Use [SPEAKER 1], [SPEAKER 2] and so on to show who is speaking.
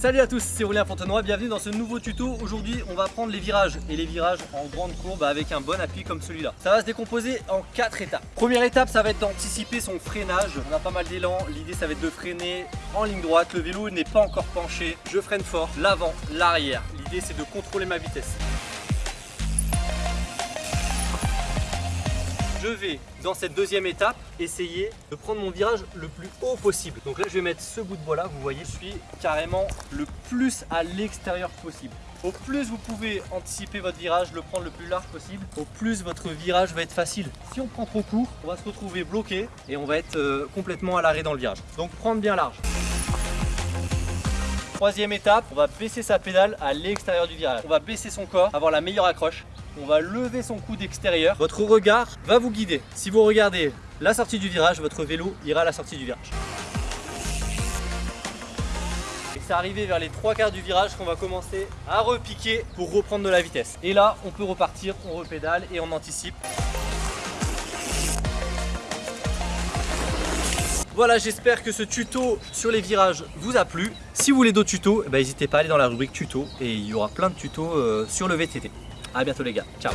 [SPEAKER 1] Salut à tous, c'est Aurélien Fontenoy, bienvenue dans ce nouveau tuto. Aujourd'hui, on va prendre les virages et les virages en grande courbe avec un bon appui comme celui-là. Ça va se décomposer en 4 étapes. Première étape, ça va être d'anticiper son freinage. On a pas mal d'élan, l'idée ça va être de freiner en ligne droite. Le vélo n'est pas encore penché, je freine fort, l'avant, l'arrière. L'idée c'est de contrôler ma vitesse. Je vais dans cette deuxième étape essayer de prendre mon virage le plus haut possible. Donc là je vais mettre ce bout de bois là, vous voyez, je suis carrément le plus à l'extérieur possible. Au plus vous pouvez anticiper votre virage, le prendre le plus large possible, au plus votre virage va être facile. Si on prend trop court, on va se retrouver bloqué et on va être euh, complètement à l'arrêt dans le virage. Donc prendre bien large. Troisième étape, on va baisser sa pédale à l'extérieur du virage. On va baisser son corps, avoir la meilleure accroche on va lever son coude extérieur. Votre regard va vous guider. Si vous regardez la sortie du virage, votre vélo ira à la sortie du virage. Et c'est arrivé vers les trois quarts du virage qu'on va commencer à repiquer pour reprendre de la vitesse. Et là, on peut repartir, on repédale et on anticipe. Voilà, j'espère que ce tuto sur les virages vous a plu. Si vous voulez d'autres tutos, eh ben, n'hésitez pas à aller dans la rubrique tuto et il y aura plein de tutos euh, sur le VTT. A bientôt les gars, ciao